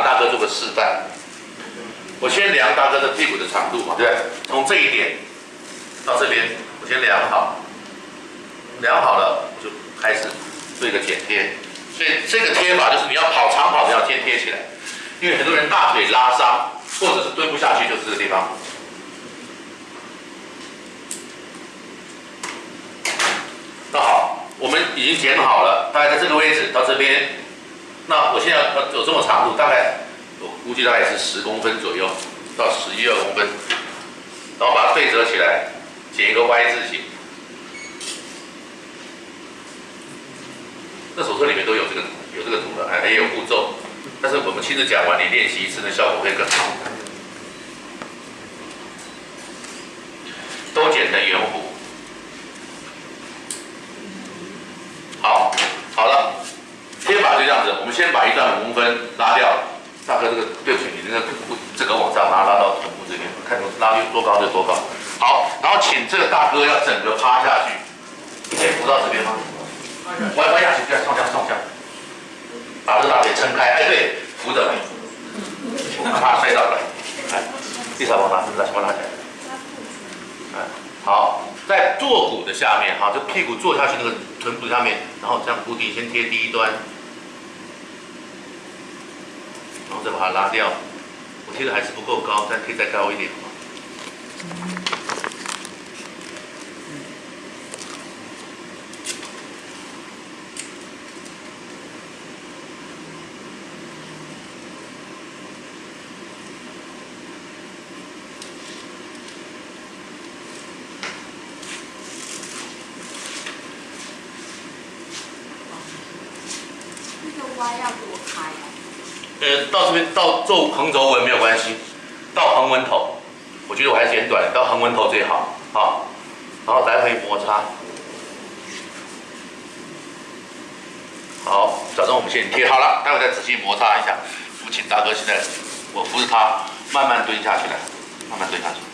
拿大哥做个示范。我先量大哥的屁股的长度嘛，对不对？从这一点到这边，我先量好，量好了我就开始做一个剪贴。所以这个贴法就是你要跑长跑的要先贴起来，因为很多人大腿拉伤或者是蹲不下去，就是这个地方。那好，我们已经剪好了，大概在这个位置到这边。那我现在要有这么长度，大概我估计大概是十公分左右到十一二公分，然后把它对折起来，剪一个 Y 字形。那手册里面都有这个有这个图的，还也有步骤，但是我们亲自讲完，你练习一次，的效果会更好。都剪成圆弧。好，好了，贴法就这样子。我们先把一段五公分拉掉。大哥，这个对不起，你这个这个往上拉，拉到臀部这边，看拉多高就多高。好，然后请这个大哥要整个趴下去。先扶到这边吗？歪歪下去，再上下上下，把这个大腿撑开。哎，对，扶着，怕摔倒了。哎，地上往哪？是不是？往哪起来？哎，好，在坐骨的下面，哈，就屁股坐下去那个臀部下面，然后这样固定，先贴第一端，然后再把它拉掉。我贴的还是不够高，再贴再高一点，好吗？要多开啊？呃，到这边到做横轴纹没有关系，到横纹头，我觉得我还是剪短，到横纹头最好，啊，然后来回摩擦，好，假装我们先贴好了，待会再仔细摩擦一下。我请大哥现在，我扶着他慢慢蹲下去来，慢慢蹲下去。